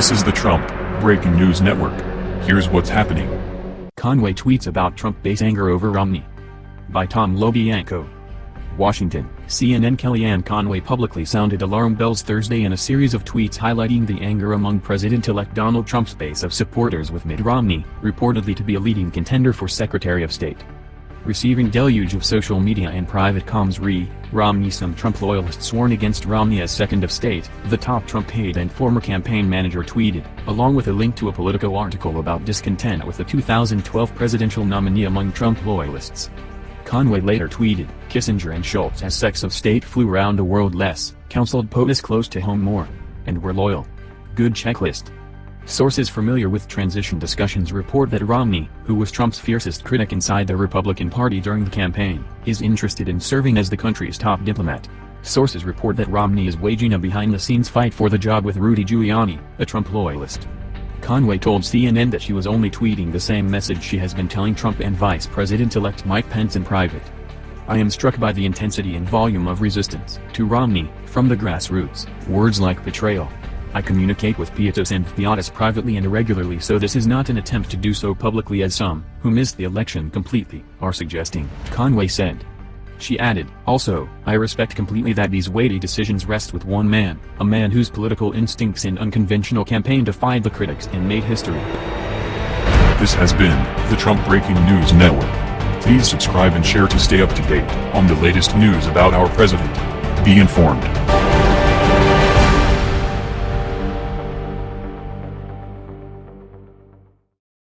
This is the Trump Breaking News Network. Here's what's happening. Conway tweets about Trump base anger over Romney. By Tom LoBianco. Washington, CNN Kellyanne Conway publicly sounded alarm bells Thursday in a series of tweets highlighting the anger among President-elect Donald Trump's base of supporters with Mitt Romney, reportedly to be a leading contender for Secretary of State. Receiving deluge of social media and private comms re, Romney some Trump loyalists warn against Romney as second of state, the top Trump aide and former campaign manager tweeted, along with a link to a Politico article about discontent with the 2012 presidential nominee among Trump loyalists. Conway later tweeted, Kissinger and Shultz as sex of state flew round the world less, counseled POTUS close to home more. And were loyal. Good checklist. Sources familiar with transition discussions report that Romney, who was Trump's fiercest critic inside the Republican Party during the campaign, is interested in serving as the country's top diplomat. Sources report that Romney is waging a behind-the-scenes fight for the job with Rudy Giuliani, a Trump loyalist. Conway told CNN that she was only tweeting the same message she has been telling Trump and Vice President-elect Mike Pence in private. I am struck by the intensity and volume of resistance to Romney, from the grassroots, words like betrayal. I communicate with POTUS and POTUS privately and irregularly so this is not an attempt to do so publicly as some, who missed the election completely, are suggesting, Conway said. She added, also, I respect completely that these weighty decisions rest with one man, a man whose political instincts and unconventional campaign defied the critics and made history. This has been the Trump Breaking News Network. Please subscribe and share to stay up to date on the latest news about our president. Be informed.